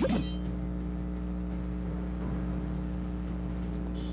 you